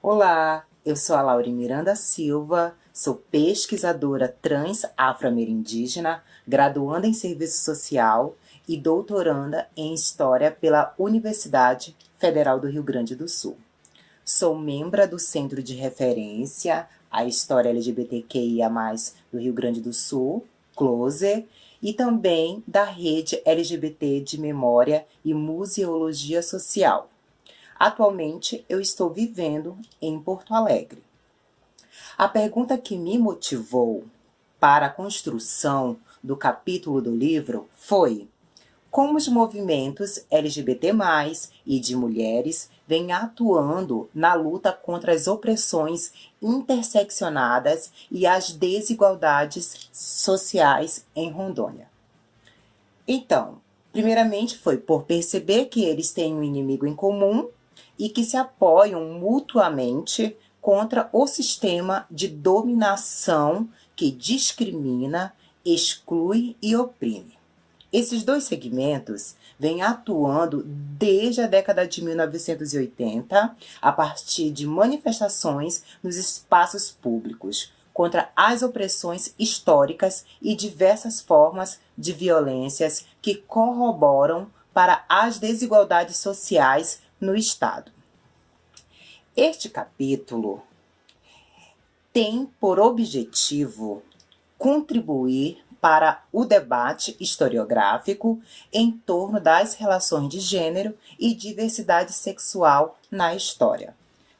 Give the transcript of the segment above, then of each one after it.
Olá, eu sou a Laura Miranda Silva, sou pesquisadora trans afro-amerindígena, graduanda em Serviço Social e doutoranda em História pela Universidade Federal do Rio Grande do Sul. Sou membro do Centro de Referência à História LGBTQIA+, do Rio Grande do Sul, CLOSE, e também da Rede LGBT de Memória e Museologia Social, Atualmente, eu estou vivendo em Porto Alegre. A pergunta que me motivou para a construção do capítulo do livro foi como os movimentos LGBT+, e de mulheres vêm atuando na luta contra as opressões interseccionadas e as desigualdades sociais em Rondônia. Então, primeiramente foi por perceber que eles têm um inimigo em comum e que se apoiam mutuamente contra o sistema de dominação que discrimina, exclui e oprime. Esses dois segmentos vêm atuando desde a década de 1980, a partir de manifestações nos espaços públicos contra as opressões históricas e diversas formas de violências que corroboram para as desigualdades sociais no Estado. Este capítulo tem por objetivo contribuir para o debate historiográfico em torno das relações de gênero e diversidade sexual na história,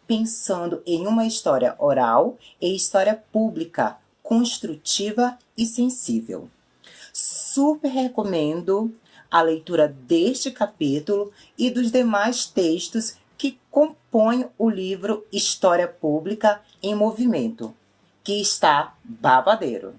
pensando em uma história oral e história pública, construtiva e sensível. Super recomendo a leitura deste capítulo e dos demais textos que compõem o livro História Pública em Movimento, que está babadeiro.